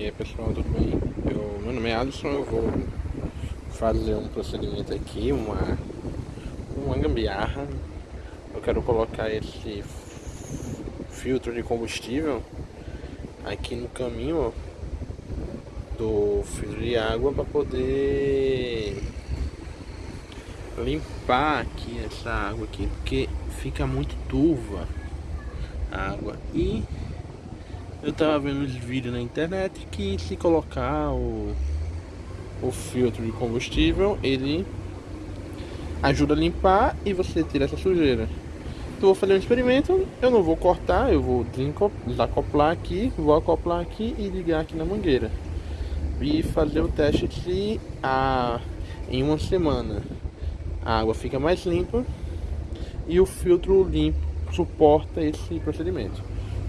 E aí pessoal, tudo bem? Eu, meu nome é Alisson, eu vou fazer um procedimento aqui, uma, uma gambiarra. Eu quero colocar esse filtro de combustível aqui no caminho do filtro de água para poder limpar aqui essa água aqui, porque fica muito turva a água e eu tava vendo uns vídeos na internet que se colocar o, o filtro de combustível, ele ajuda a limpar e você tira essa sujeira. Então vou fazer um experimento, eu não vou cortar, eu vou desacoplar aqui, vou acoplar aqui e ligar aqui na mangueira. E fazer o teste se a, em uma semana a água fica mais limpa e o filtro limpo suporta esse procedimento.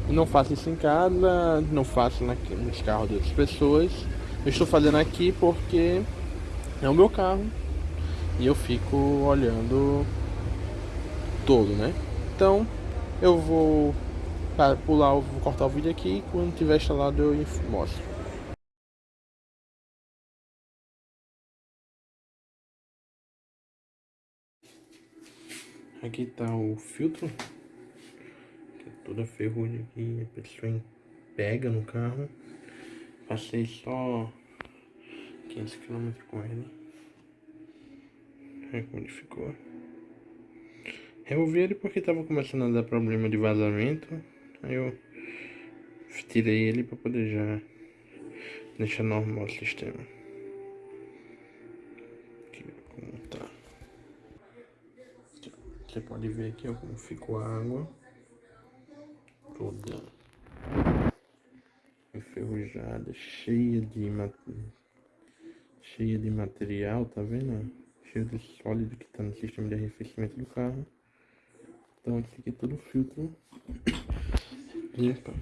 Não faço isso em casa, não faço nos carros de outras pessoas. Eu estou fazendo aqui porque é o meu carro e eu fico olhando todo, né? Então eu vou pular, vou cortar o vídeo aqui e quando tiver instalado eu mostro. Aqui está o filtro toda ferrugem aqui, a pessoa pega no carro. Passei só 500 km com ele. Olha como ele ficou. Removi ele porque tava começando a dar problema de vazamento. Aí eu tirei ele para poder já deixar normal o sistema. Aqui como tá. Você pode ver aqui ó, como ficou a água toda enferrujada, cheia de cheia de material, tá vendo? Cheio de sólido que tá no sistema de arrefecimento do carro. Então esse aqui é todo filtro limpa.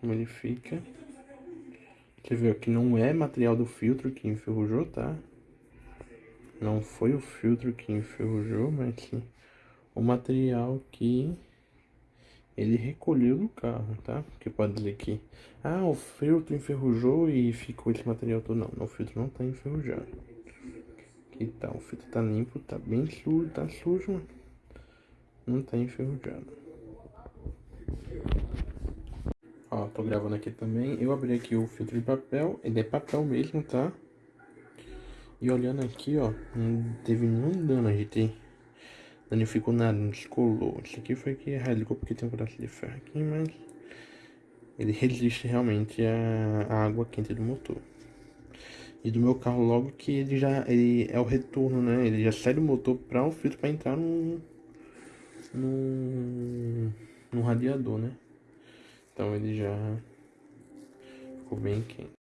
Como ele fica. Você vê que não é material do filtro que enferrujou, tá? Não foi o filtro que enferrujou, mas sim o material que ele recolheu do carro, tá? Porque pode dizer que, ah, o filtro enferrujou e ficou esse material todo. Não, o filtro não tá enferrujado. Aqui tá, o filtro tá limpo, tá bem sujo, tá sujo, mas não tá enferrujado. Ó, tô gravando aqui também. Eu abri aqui o filtro de papel, ele é papel mesmo, tá? E olhando aqui, ó, não teve nenhum dano, a gente danificou nada, descolou. Isso aqui foi que rasgou porque tem um pedaço de ferro aqui, mas ele resiste realmente à água quente do motor. E do meu carro logo que ele já ele é o retorno, né? Ele já sai do motor para o filtro para entrar no, no no radiador, né? Então ele já ficou bem quente.